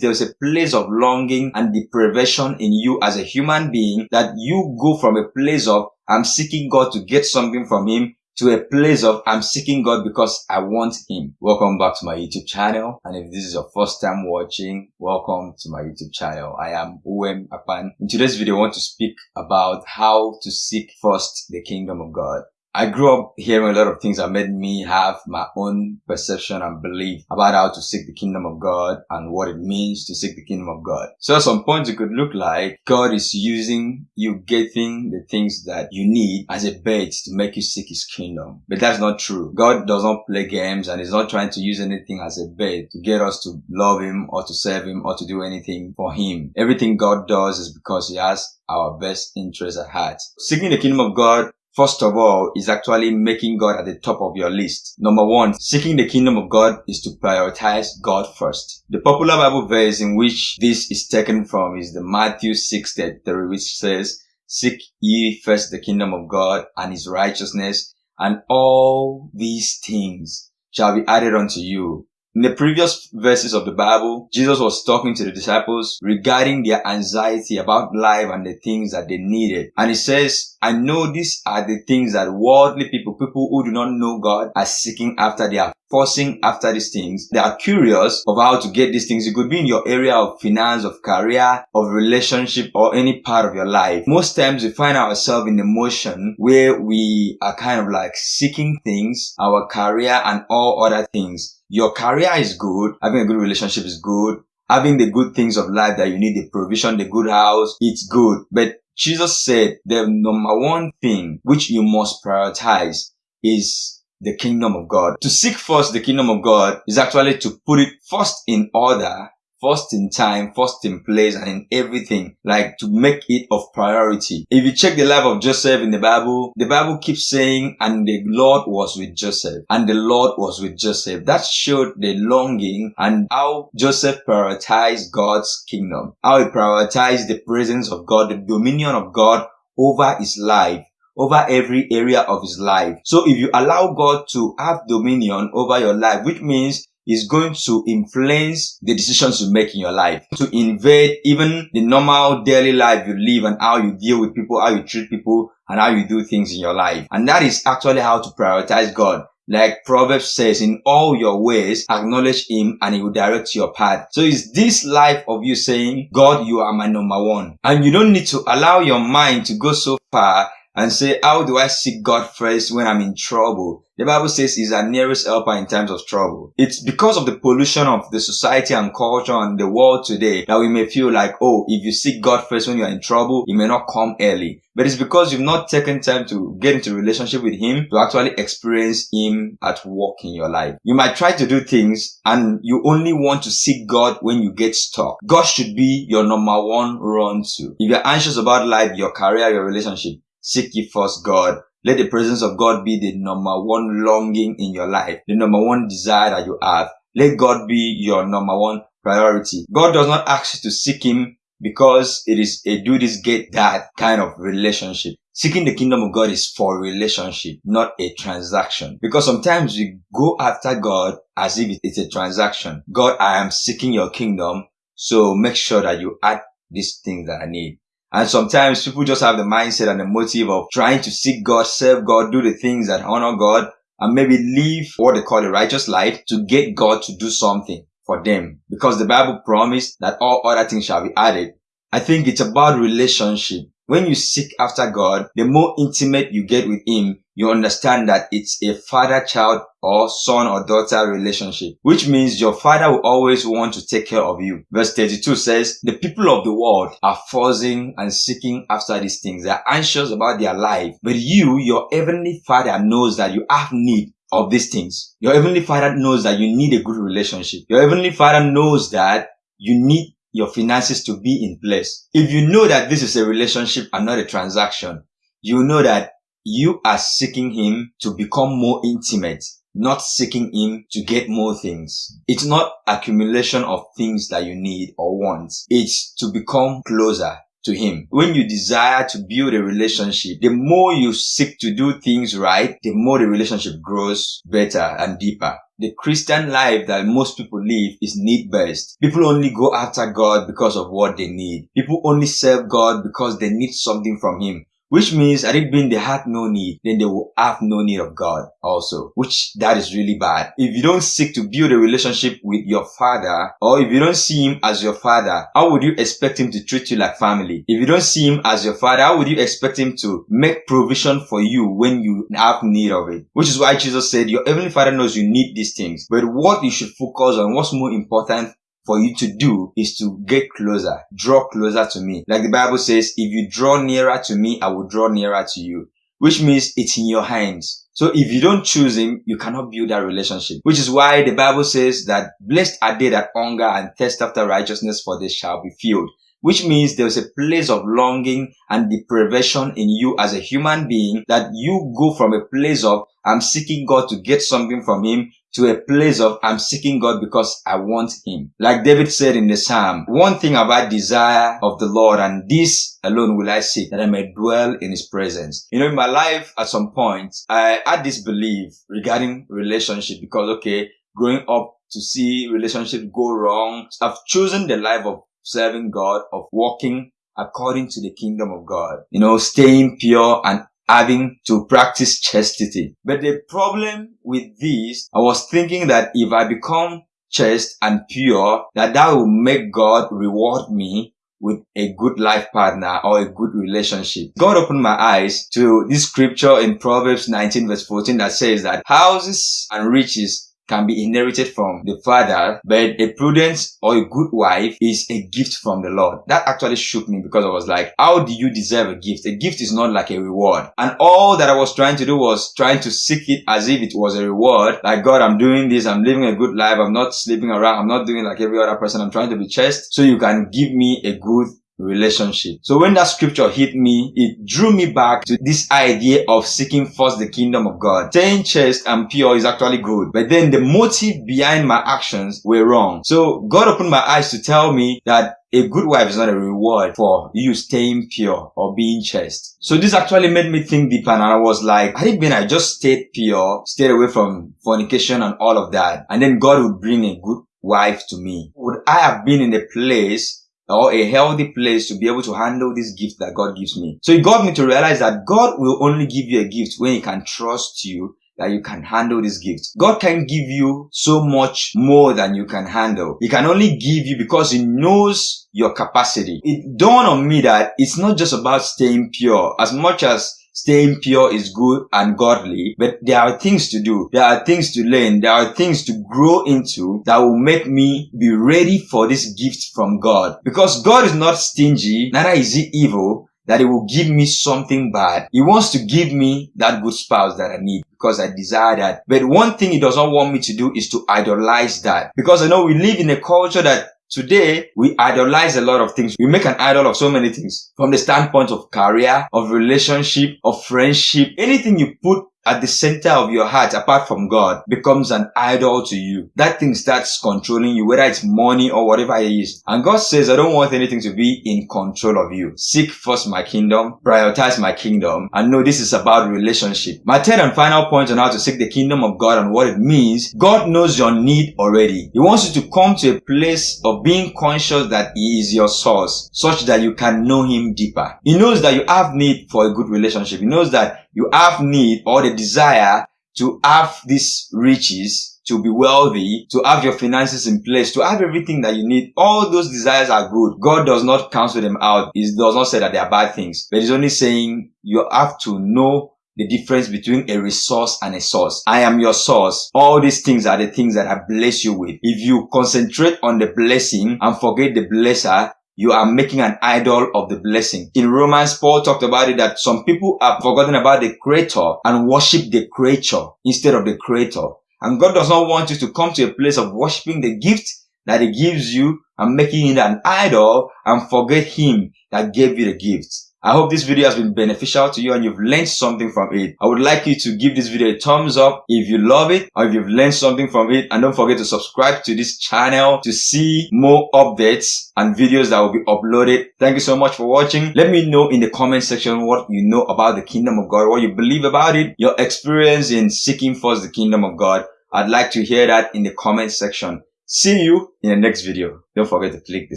there's a place of longing and deprivation in you as a human being that you go from a place of I'm seeking God to get something from Him to a place of I'm seeking God because I want Him. Welcome back to my YouTube channel. And if this is your first time watching, welcome to my YouTube channel. I am Uwem Apan. In today's video, I want to speak about how to seek first the kingdom of God. I grew up hearing a lot of things that made me have my own perception and belief about how to seek the kingdom of God and what it means to seek the kingdom of God. So at some point it could look like God is using you getting the things that you need as a bait to make you seek his kingdom. But that's not true. God does not play games and is not trying to use anything as a bait to get us to love him or to serve him or to do anything for him. Everything God does is because he has our best interest at heart. Seeking the kingdom of God First of all, is actually making God at the top of your list. Number one, seeking the kingdom of God is to prioritize God first. The popular Bible verse in which this is taken from is the Matthew 6 33, which says, Seek ye first the kingdom of God and his righteousness, and all these things shall be added unto you. In the previous verses of the Bible, Jesus was talking to the disciples regarding their anxiety about life and the things that they needed. And he says, I know these are the things that worldly people, people who do not know God, are seeking after. They are forcing after these things. They are curious of how to get these things. It could be in your area of finance, of career, of relationship, or any part of your life. Most times we find ourselves in a motion where we are kind of like seeking things, our career and all other things your career is good, having a good relationship is good, having the good things of life that you need, the provision, the good house, it's good. But Jesus said the number one thing which you must prioritize is the kingdom of God. To seek first the kingdom of God is actually to put it first in order first in time, first in place, and in everything, like to make it of priority. If you check the life of Joseph in the Bible, the Bible keeps saying, and the Lord was with Joseph, and the Lord was with Joseph. That showed the longing and how Joseph prioritized God's kingdom, how he prioritized the presence of God, the dominion of God over his life over every area of his life. So if you allow God to have dominion over your life, which means is going to influence the decisions you make in your life, to invade even the normal daily life you live and how you deal with people, how you treat people, and how you do things in your life. And that is actually how to prioritize God. Like Proverbs says, in all your ways, acknowledge Him and He will direct your path. So is this life of you saying, God, you are my number one. And you don't need to allow your mind to go so far and say, how do I seek God first when I'm in trouble? The Bible says he's our nearest helper in times of trouble. It's because of the pollution of the society and culture and the world today that we may feel like, oh, if you seek God first when you're in trouble, he may not come early. But it's because you've not taken time to get into relationship with him to actually experience him at work in your life. You might try to do things and you only want to seek God when you get stuck. God should be your number one run to. If you're anxious about life, your career, your relationship, Seek ye first God. Let the presence of God be the number one longing in your life, the number one desire that you have. Let God be your number one priority. God does not ask you to seek Him because it is a do this, get that kind of relationship. Seeking the kingdom of God is for relationship, not a transaction. Because sometimes we go after God as if it's a transaction. God, I am seeking your kingdom. So make sure that you add these things that I need. And sometimes people just have the mindset and the motive of trying to seek God, serve God, do the things that honor God, and maybe live what they call a righteous life to get God to do something for them. Because the Bible promised that all other things shall be added. I think it's about relationship. When you seek after God, the more intimate you get with Him, you understand that it's a father-child or son or daughter relationship, which means your father will always want to take care of you. Verse 32 says, the people of the world are forcing and seeking after these things. They're anxious about their life. But you, your heavenly father knows that you have need of these things. Your heavenly father knows that you need a good relationship. Your heavenly father knows that you need your finances to be in place. If you know that this is a relationship and not a transaction, you know that you are seeking him to become more intimate, not seeking him to get more things. It's not accumulation of things that you need or want. It's to become closer to him. When you desire to build a relationship, the more you seek to do things right, the more the relationship grows better and deeper. the Christian life that most people live is need based. People only go after God because of what they need. People only serve God because they need something from Him. Which means had it been they had no need, then they will have no need of God also. Which that is really bad. If you don't seek to build a relationship with your father, or if you don't see him as your father, how would you expect him to treat you like family? If you don't see him as your father, how would you expect him to make provision for you when you have need of it? Which is why Jesus said, your heavenly father knows you need these things. But what you should focus on, what's more important for you to do is to get closer, draw closer to me. Like the Bible says, if you draw nearer to me, I will draw nearer to you, which means it's in your hands. So if you don't choose him, you cannot build that relationship, which is why the Bible says that blessed are they that hunger and thirst after righteousness for they shall be filled which means there's a place of longing and deprivation in you as a human being that you go from a place of I'm seeking God to get something from him to a place of I'm seeking God because I want Him. Like David said in the Psalm, one thing have I desire of the Lord and this alone will I seek that I may dwell in His presence. You know, in my life at some point, I had this belief regarding relationship because okay, growing up to see relationship go wrong, I've chosen the life of serving God, of walking according to the kingdom of God. You know, staying pure and having to practice chastity. But the problem with this, I was thinking that if I become chaste and pure, that that will make God reward me with a good life partner or a good relationship. God opened my eyes to this scripture in Proverbs 19 verse 14 that says that houses and riches can be inherited from the father, but a prudent or a good wife is a gift from the Lord. That actually shook me because I was like, how do you deserve a gift? A gift is not like a reward. And all that I was trying to do was trying to seek it as if it was a reward. Like, God, I'm doing this. I'm living a good life. I'm not sleeping around. I'm not doing like every other person. I'm trying to be chaste so you can give me a good relationship. So when that scripture hit me, it drew me back to this idea of seeking first the kingdom of God. Staying chaste and pure is actually good, but then the motive behind my actions were wrong. So God opened my eyes to tell me that a good wife is not a reward for you staying pure or being chaste. So this actually made me think deeper and I was like, had it been I just stayed pure, stayed away from fornication and all of that, and then God would bring a good wife to me, would I have been in a place or a healthy place to be able to handle this gift that God gives me. So it got me to realize that God will only give you a gift when he can trust you that you can handle this gift. God can give you so much more than you can handle. He can only give you because he knows your capacity. It dawned on me that it's not just about staying pure as much as staying pure is good and godly, but there are things to do. There are things to learn. There are things to grow into that will make me be ready for this gift from God. Because God is not stingy, neither is he evil, that he will give me something bad. He wants to give me that good spouse that I need because I desire that. But one thing he does not want me to do is to idolize that. Because I know we live in a culture that Today, we idolize a lot of things. We make an idol of so many things from the standpoint of career, of relationship, of friendship. Anything you put at the center of your heart apart from God becomes an idol to you. That thing starts controlling you, whether it's money or whatever it is. And God says, I don't want anything to be in control of you. Seek first my kingdom, prioritize my kingdom, and know this is about relationship. My third and final point on how to seek the kingdom of God and what it means, God knows your need already. He wants you to come to a place of being conscious that He is your source, such that you can know Him deeper. He knows that you have need for a good relationship. He knows that you have need or the desire to have these riches, to be wealthy, to have your finances in place, to have everything that you need. All those desires are good. God does not cancel them out. He does not say that they are bad things, but he's only saying you have to know the difference between a resource and a source. I am your source. All these things are the things that I bless you with. If you concentrate on the blessing and forget the blesser, you are making an idol of the blessing. In Romans, Paul talked about it that some people have forgotten about the creator and worship the creature instead of the creator. And God does not want you to come to a place of worshiping the gift that he gives you and making it an idol and forget him that gave you the gift. I hope this video has been beneficial to you and you've learned something from it. I would like you to give this video a thumbs up if you love it or if you've learned something from it. And don't forget to subscribe to this channel to see more updates and videos that will be uploaded. Thank you so much for watching. Let me know in the comment section what you know about the kingdom of God, what you believe about it, your experience in seeking first the kingdom of God. I'd like to hear that in the comment section. See you in the next video. Don't forget to click the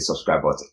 subscribe button.